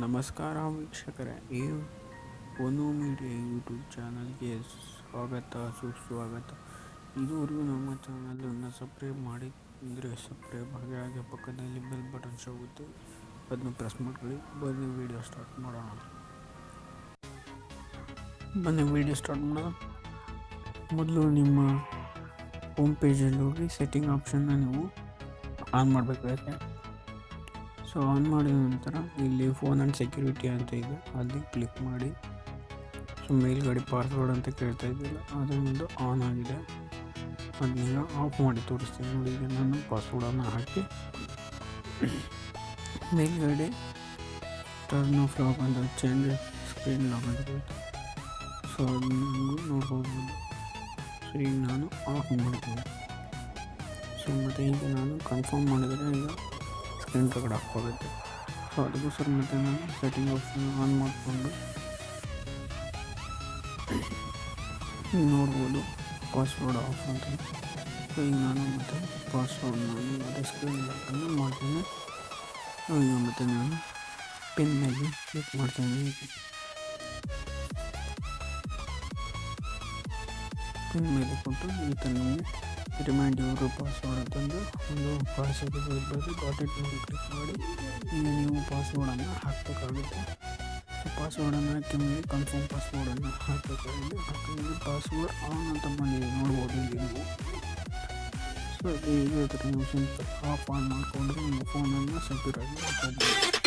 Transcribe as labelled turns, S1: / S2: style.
S1: ನಮಸ್ಕಾರ ವೀಕ್ಷಕರೇ ಈ ಒನು ಮೀಡಿಯಾ ಯೂಟ್ಯೂಬ್ ಚಾನಲ್ಗೆ ಸ್ವಾಗತ, ಸುಸ್ವಾಗತ. ಇದುವರೆಗೂ ನಮ್ಮ ಚಾನಲನ್ನು ಸಬ್ಸ್ಕ್ರೈಬ್ ಮಾಡಿದರೆ ಸಬ್ಸ್ಕ್ರೈಬ್ ಹಾಗೆ ಹಾಗೆ ಪಕ್ಕದಲ್ಲಿ ಬೆಲ್ ಬಟನ್ ಸಿಗುತ್ತೆ. ಅದನ್ನು ಪ್ರೆಸ್ ಮಾಡ್ಕೊಳ್ಳಿ. ಬನ್ನಿ, ವೀಡಿಯೋ ಸ್ಟಾರ್ಟ್ ಮಾಡೋಣ. ಬನ್ನಿ, ವೀಡಿಯೋ ಸ್ಟಾರ್ಟ್ ಮಾಡೋಣ. ಮೊದಲು ನಿಮ್ಮ ಹೋಮ್ ಪೇಜಲ್ಲಿ ಹೋಗಿ, ಸೆಟ್ಟಿಂಗ್ ಆಪ್ಷನ್ನ ನೀವು ಆನ್ ಮಾಡಬೇಕಾಗುತ್ತೆ ಸೊ ಆನ್ ಮಾಡಿದ ನಂತರ ಇಲ್ಲಿ ಫೋನ್ ಆ್ಯಂಡ್ ಸೆಕ್ಯೂರಿಟಿ ಅಂತ ಇದೆ. ಅಲ್ಲಿ ಕ್ಲಿಕ್ ಮಾಡಿ. ಸೊ ಮೇಲ್ಗಡೆ ಪಾಸ್ವರ್ಡ್ ಅಂತ ಕೇಳ್ತಾ ಇದ್ದಿಲ್ಲ ಅದೊಂದು ಆನ್ ಆಗಿದೆ. ಅದನ್ನೆಲ್ಲ ಆಫ್ ಮಾಡಿ ತೋರಿಸ್ತೀನಿ ನೋಡಿ. ಈಗ ನಾನು ಪಾಸ್ವರ್ಡನ್ನು ಹಾಕಿ. ಮೇಲ್ಗಡೆ ಟರ್ನ್ ಆಫ್ ಲಾಕ್ ಅಂತ ಚೇಂಜ್ ಸ್ಕ್ರೀನ್ ಲಾಕ್ ಅಂತ ಸೊ ಅದನ್ನು ನೋಡ್ಬೋದು. ಸೊ ಈಗ ನಾನು ಆಫ್ ಮಾಡ್ತೀನಿ ಸೊ ಮತ್ತು ಈಗ ನಾನು ಕನ್ಫರ್ಮ್ ಮಾಡಿದರೆ ಈಗ ಸ್ಕ್ರೀನ್ ತಗಡೆ ಹಾಕ್ಕೋಬೇಕು ಸೊ ಅದಕ್ಕೋಸ್ಕರ ಮತ್ತೆ ನಾನು ಸೆಟ್ಟಿಂಗ್ ಆಪ್ಷನ್ ಆನ್ ಮಾಡಿಕೊಂಡು ನೋಡ್ಬೋದು. ಪಾಸ್ವರ್ಡ್ ಆಫ್ ಅಂತ. ಸೊ ಈಗ ನಾನು ಮತ್ತೆ ಪಾಸ್ವರ್ಡ್ ನಾನು ಮತ್ತೆ ಸ್ಕ್ರೀನ್ ಲಾಕನ್ನು ಮಾಡ್ತೀನಿ. ಈಗ ಮತ್ತೆ ನಾನು ಪಿನ್ ಮೇಲೆ ಕ್ಲಿಕ್ ಮಾಡ್ತೀನಿ. ಪಿನ್ ಮೇಲೆ ಕೊಟ್ಟು ಈ ಥರ ರಿಮೈಂಡ್ ಯುವರ್ ಪಾಸ್ವರ್ಡ್ ಅಂತಂದು ಒಂದು ಪಾಸ್ವರ್ಡ್ ಇರ್ಬೋದು. ಗಾಟ್ ಇಟ್ ಮೇಲೆ ಕ್ಲಿಕ್ ಮಾಡಿ ಈಗ ನೀವು ಪಾಸ್ವರ್ಡನ್ನು ಹಾಕಬೇಕಾಗುತ್ತೆ. ಪಾಸ್ವರ್ಡನ್ನು ಹಾಕಿ ಮೇಲೆ ಕನ್ಫರ್ಮ್ ಪಾಸ್ವರ್ಡನ್ನು ಹಾಕಬೇಕಾಗಿದೆ ಹಾಕಿದ್ರೆ ಪಾಸ್ವರ್ಡ್ ಆನ್ ಅಂತ ಬಂದಿದೆ ನೋಡ್ಬೋದು ಇಲ್ಲಿ ನೀವು ಸೊ ಈಗ ಸಿಂಪಲ್ ಆಫ್ ಆನ್ ಮಾಡಿಕೊಂಡ್ರೆ ನಿಮ್ಮ ಫೋನನ್ನು ಸೆಕ್ಯೂರ್ ಆಗಿ ಇಟ್ಕೊಬೋದು